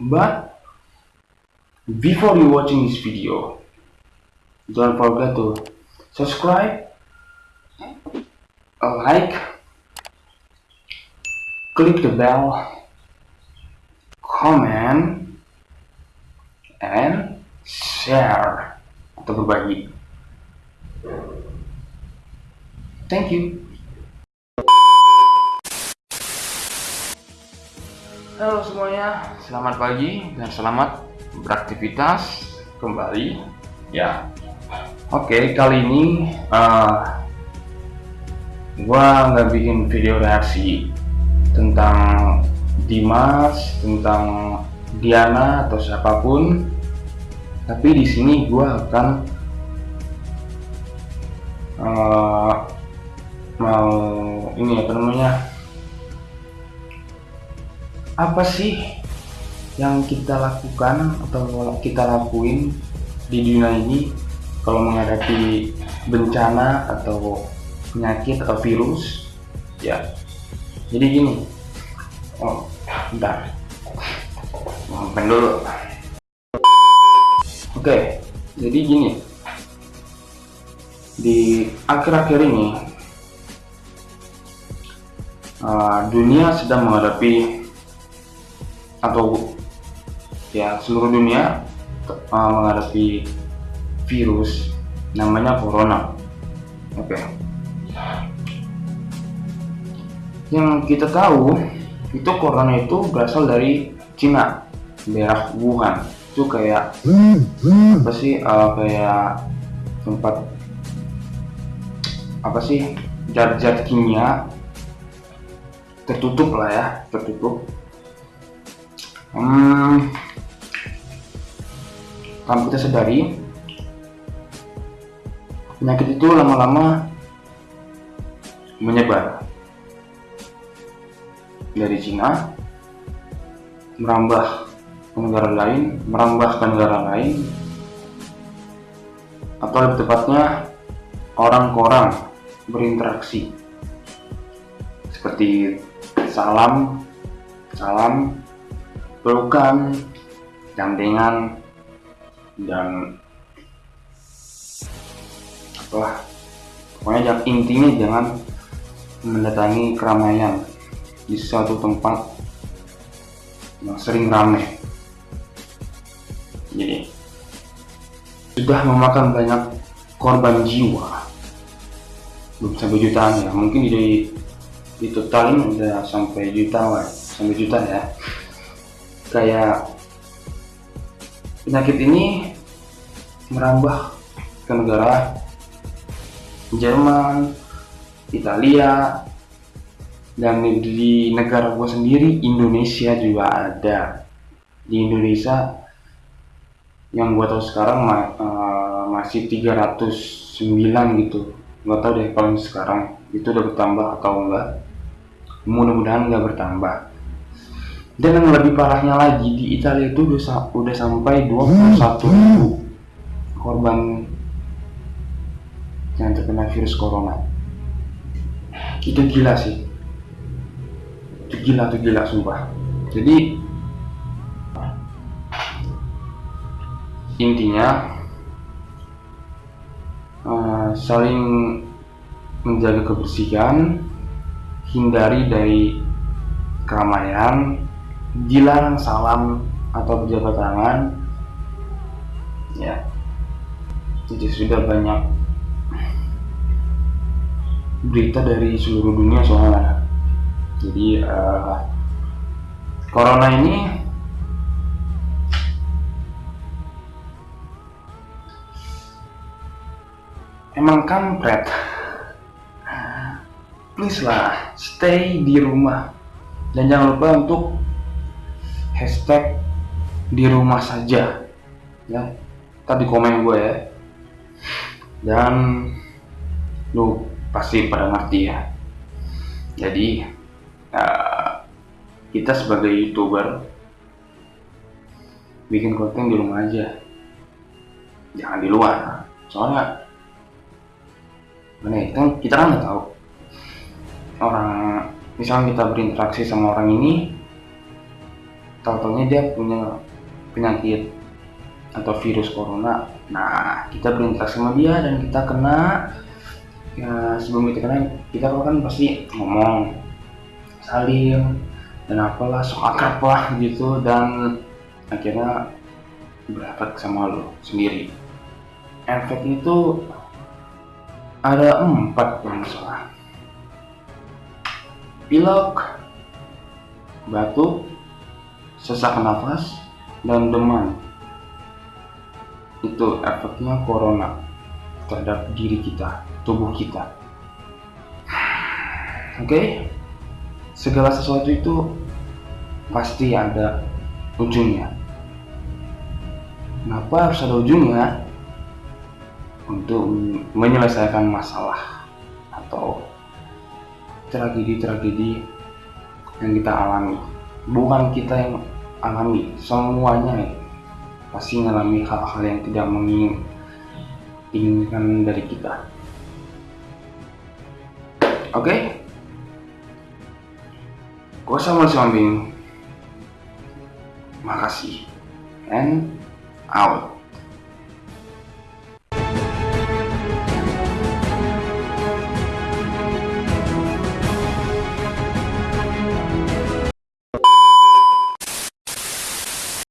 but before you watching this video don't forget to subscribe like click the bell comment and share. Atau berbagi thank you Halo semuanya, selamat pagi dan selamat beraktivitas kembali. Ya, oke okay, kali ini uh, gua nggak bikin video reaksi tentang Dimas, tentang Diana atau siapa pun, tapi di sini gua akan uh, mau ini apa namanya apa sih yang kita lakukan atau kita lakuin di dunia ini kalau menghadapi bencana atau penyakit atau virus? Ya jadi gini. Oh bentar. Maafkan dulu. Oke jadi gini. Di akhir-akhir ini uh, dunia sedang menghadapi atau ya seluruh dunia uh, menghadapi virus namanya corona. Oke. Okay. yang kita tahu itu corona itu berasal dari Cina daerah Wuhan. Itu kayak apa sih uh, kayak tempat apa sih zat-zat kimia tertutup lah ya tertutup hmm, tanpa kita sadari penyakit itu lama-lama menyebar. Dari Cina merambah ke negara lain merambah ke negara lain. Atau lebih tepatnya orang ke orang berinteraksi. Seperti salam salam pelukan, gandengan, dan apa pokoknya jangan, intinya jangan mendatangi keramaian di suatu tempat yang sering ramai. Jadi sudah memakan banyak korban jiwa. Belum sampai jutaan ya mungkin di di totalin udah sampai juta sampai juta ya kayak penyakit ini merambah ke negara Jerman, Italia, dan di negara gue sendiri Indonesia juga ada. Di Indonesia yang gue tahu sekarang uh, masih 309 gitu. Gue tahu deh kalau sekarang itu udah bertambah atau enggak. Mudah-mudahan nggak bertambah dan yang lebih parahnya lagi di Italia itu udah, udah sampai 21 ribu korban yang terkena virus corona. Itu gila sih. Itu gila itu gila sumpah. Jadi intinya uh, saling menjaga kebersihan hindari dari keramaian dilarang salam atau berjabat tangan ya jadi sudah banyak berita dari seluruh dunia soalnya. Jadi uh, corona ini emang kampret. Please lah stay di rumah. Dan jangan lupa untuk hashtag di rumah saja. Ya tadi komen gue ya. Dan lu pasti pada ngerti ya. Jadi uh, kita sebagai youtuber bikin konten di rumah aja. Jangan di luar. Soalnya mana kan kita kan nggak tahu. Orang misalnya kita berinteraksi sama orang ini tahu-taunya dia punya penyakit atau virus corona. Nah kita berinteraksi sama dia dan kita kena ya sebelum kita kena kita kan pasti ngomong salim dan apalah sok akrab lah gitu dan akhirnya berefek sama lo sendiri. Efek itu ada empat yang salah pilek batuk sesak nafas dan demam itu efeknya corona terhadap diri kita, tubuh kita. Oke, okay? segala sesuatu itu pasti ada ujungnya. Kenapa harus ada ujungnya? Untuk menyelesaikan masalah atau tragedi-tragedi yang kita alami. Bukan kita yang alami, semuanya ya pasti mengalami hal-hal yang tidak menginginkan dari kita. Oke, okay? gue sama Makasih and out.